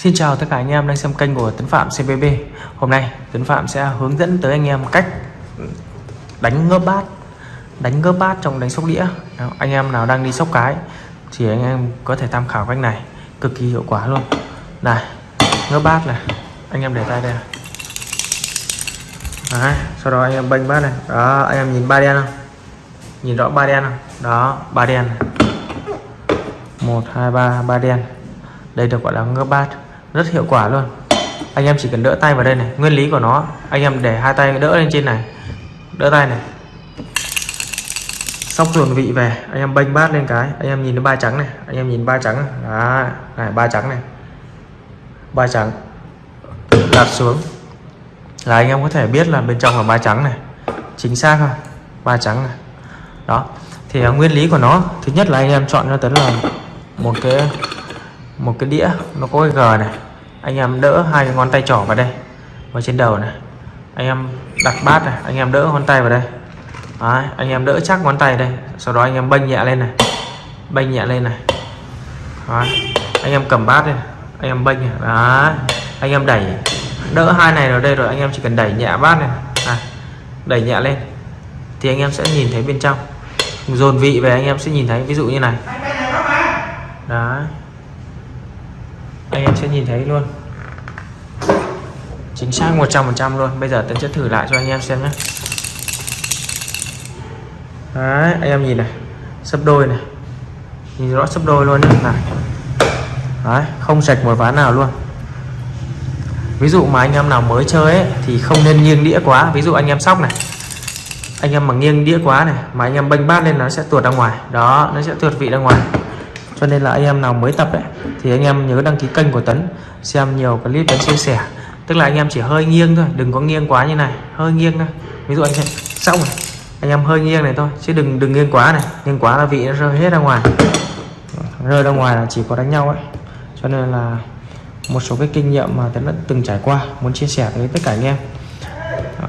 Xin chào tất cả anh em đang xem kênh của Tấn Phạm CBB Hôm nay Tấn Phạm sẽ hướng dẫn tới anh em cách đánh ngớp bát Đánh ngớp bát trong đánh sóc đĩa. Đó, Anh em nào đang đi sóc cái Thì anh em có thể tham khảo cách này Cực kỳ hiệu quả luôn. Này ngớp bát này Anh em để tay đây. Đấy, Sau đó anh em bênh bát này. Đó anh em nhìn ba đen không? Nhìn rõ ba đen không? Đó ba đen một 1 2 3 ba đen. Đây được gọi là ngớp bát rất hiệu quả luôn. Anh em chỉ cần đỡ tay vào đây này nguyên lý của nó anh em để hai tay đỡ lên trên này. Đỡ tay này. Sóc dồn vị về anh em bênh bát lên cái anh em nhìn thấy ba trắng này anh em nhìn ba trắng này. Đó này ba trắng này. Ba trắng. Đặt xuống. Là anh em có thể biết là bên trong là ba trắng này. Chính xác không? Ba trắng này. Đó. Thì uh, nguyên lý của nó thứ nhất là anh em chọn cho tấn là một cái một cái đĩa nó có cái g này anh em đỡ hai cái ngón tay trỏ vào đây. Vào trên đầu này. Anh em đặt bát này anh em đỡ ngón tay vào đây. Đấy, anh em đỡ chắc ngón tay đây. Sau đó anh em bênh nhẹ lên này. Bênh nhẹ lên này. Đấy, anh em cầm bát đây anh em bênh này. Đấy, anh em đẩy. Đỡ hai này vào đây rồi anh em chỉ cần đẩy nhẹ bát này. À, đẩy nhẹ lên. Thì anh em sẽ nhìn thấy bên trong. Dồn vị về anh em sẽ nhìn thấy. Ví dụ như này. Đấy anh em sẽ nhìn thấy luôn. Chính xác 100% luôn. Bây giờ tấn sẽ thử lại cho anh em xem nhé. Đấy anh em nhìn này. Sấp đôi này. Nhìn rõ sấp đôi luôn nhé. Này. Đấy không sạch một ván nào luôn. Ví dụ mà anh em nào mới chơi ấy, thì không nên nghiêng đĩa quá. Ví dụ anh em sóc này. Anh em mà nghiêng đĩa quá này mà anh em bênh bát lên nó sẽ tuột ra ngoài. Đó nó sẽ tuột vị ra ngoài cho nên là anh em nào mới tập ấy thì anh em nhớ đăng ký kênh của Tấn xem nhiều clip Tấn chia sẻ. Tức là anh em chỉ hơi nghiêng thôi đừng có nghiêng quá như này hơi nghiêng thôi. Ví dụ anh em xong này anh em hơi nghiêng này thôi chứ đừng đừng nghiêng quá này nghiêng quá là vị nó rơi hết ra ngoài. Rơi ra ngoài là chỉ có đánh nhau ấy. Cho nên là một số cái kinh nghiệm mà Tấn đã từng trải qua muốn chia sẻ với tất cả anh em.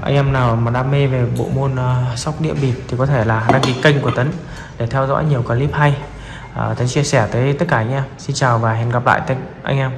Anh em nào mà đam mê về bộ môn uh, sóc đĩa bịp thì có thể là đăng ký kênh của Tấn để theo dõi nhiều clip hay. Ờ, uh, Tấn chia sẻ tới tất cả anh em. Xin chào và hẹn gặp lại tất anh em.